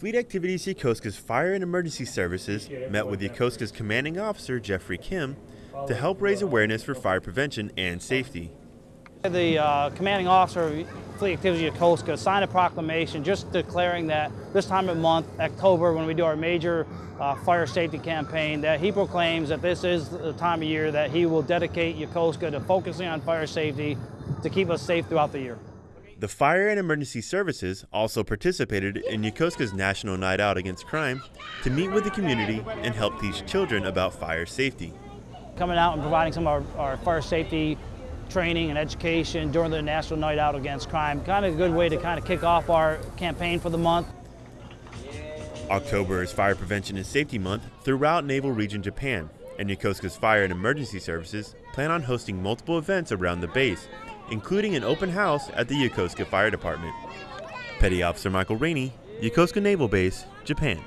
Fleet Activities Yokosuka's Fire and Emergency Services met with Yokosuka's commanding officer, Jeffrey Kim, to help raise awareness for fire prevention and safety. The uh, commanding officer of Fleet Activities Yokosuka signed a proclamation just declaring that this time of month, October, when we do our major uh, fire safety campaign, that he proclaims that this is the time of year that he will dedicate Yokosuka to focusing on fire safety to keep us safe throughout the year. The Fire and Emergency Services also participated in Yokosuka's National Night Out Against Crime to meet with the community and help teach children about fire safety. Coming out and providing some of our, our fire safety training and education during the National Night Out Against Crime, kind of a good way to kind of kick off our campaign for the month. October is Fire Prevention and Safety Month throughout Naval Region Japan, and Yokosuka's Fire and Emergency Services plan on hosting multiple events around the base including an open house at the Yokosuka Fire Department. Petty Officer Michael Rainey, Yokosuka Naval Base, Japan.